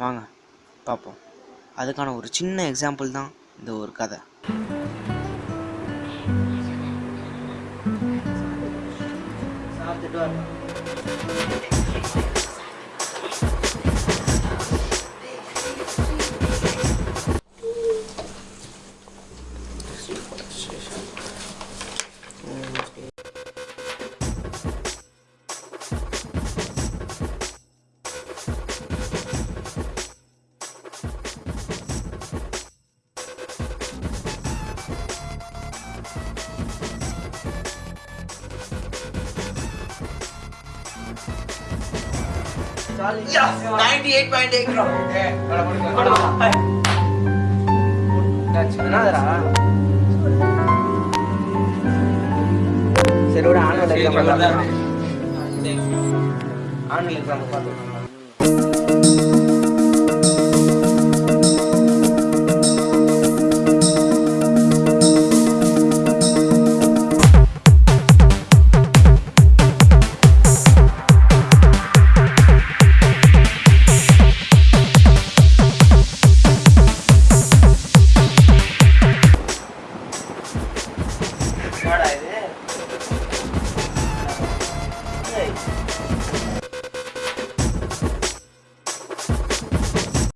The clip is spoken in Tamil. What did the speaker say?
வாங்க பார்ப்போம் அதுக்கான ஒரு சின்ன எக்ஸாம்பிள் தான் இந்த ஒரு கதை. சரி விட ஆனுவல் எக்ஸாம் ஆனுவல் எக்ஸாம் பார்த்து ないね。はい